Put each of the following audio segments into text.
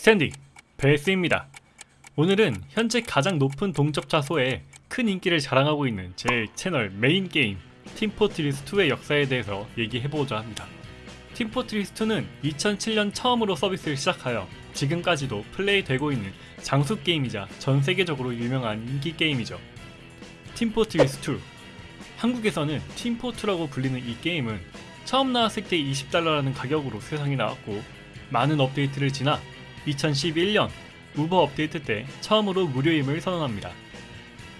스탠딩 베스입니다. 오늘은 현재 가장 높은 동접자 수에 큰 인기를 자랑하고 있는 제 채널 메인 게임 팀포트리스2의 역사에 대해서 얘기해보고자 합니다. 팀포트리스2는 2007년 처음으로 서비스를 시작하여 지금까지도 플레이되고 있는 장수 게임이자 전 세계적으로 유명한 인기 게임이죠. 팀포트리스2 한국에서는 팀포트라고 불리는 이 게임은 처음 나왔을 때 20달러라는 가격으로 세상에 나왔고 많은 업데이트를 지나 2011년 우버 업데이트 때 처음으로 무료임을 선언합니다.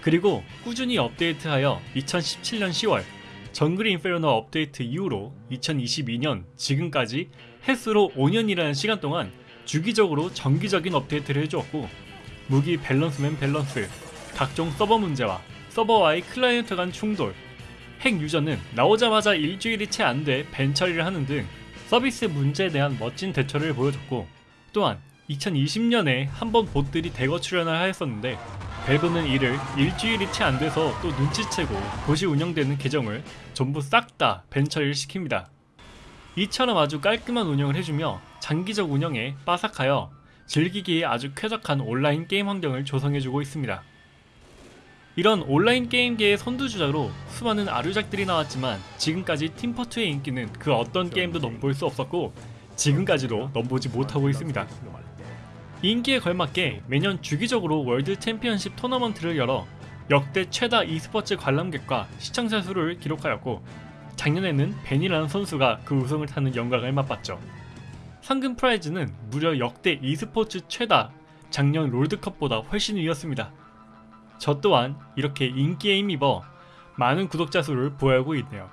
그리고 꾸준히 업데이트하여 2017년 10월 정글 인페르노 업데이트 이후로 2022년 지금까지 햇수로 5년이라는 시간 동안 주기적으로 정기적인 업데이트를 해주었고 무기 밸런스면 밸런스, 각종 서버 문제와 서버와의 클라이언트 간 충돌, 핵 유저는 나오자마자 일주일이 채 안 돼 ban 처리를 하는 등 서비스 문제에 대한 멋진 대처를 보여줬고 또한 2020년에 한번 봇들이 대거 출연을 하였었는데 밸브는 이를 일주일이 채 안 돼서 또 눈치채고 봇이 운영되는 계정을 전부 싹 다 ban 처리를 시킵니다. 이처럼 아주 깔끔한 운영을 해주며 장기적 운영에 빠삭하여 즐기기에 아주 쾌적한 온라인 게임 환경을 조성해주고 있습니다. 이런 온라인 게임계의 선두주자로 수많은 아류작들이 나왔지만 지금까지 팀포트의 인기는 그 어떤 게임도 넘볼 수 없었고 지금까지도 넘보지 못하고 있습니다. 인기에 걸맞게 매년 주기적으로 월드 챔피언십 토너먼트를 열어 역대 최다 e스포츠 관람객과 시청자 수를 기록하였고 작년에는 벤이라는 선수가 그 우승을 타는 영광을 맛봤죠. 상금 prize는 무려 역대 e스포츠 최다 작년 롤드컵보다 훨씬 위였습니다. 저 또한 이렇게 인기에 힘입어 많은 구독자 수를 보유하고 있네요.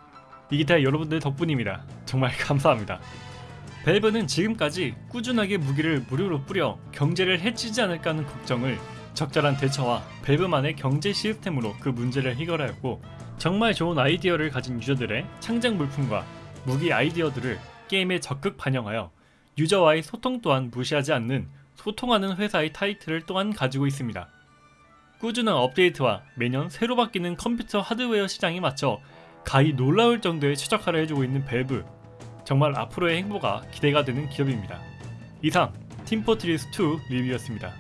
다 여러분들 덕분입니다. 정말 감사합니다. 밸브는 지금까지 꾸준하게 무기를 무료로 뿌려 경제를 해치지 않을까 하는 걱정을 적절한 대처와 밸브만의 경제 시스템으로 그 문제를 해결하였고 정말 좋은 아이디어를 가진 유저들의 창작 물품과 무기 아이디어들을 게임에 적극 반영하여 유저와의 소통 또한 무시하지 않는 소통하는 회사의 타이틀을 또한 가지고 있습니다. 꾸준한 업데이트와 매년 새로 바뀌는 컴퓨터 하드웨어 시장에 맞춰 가히 놀라울 정도의 최적화를 해주고 있는 밸브 정말 앞으로의 행보가 기대가 되는 기업입니다. 이상 팀포트리스2 리뷰였습니다.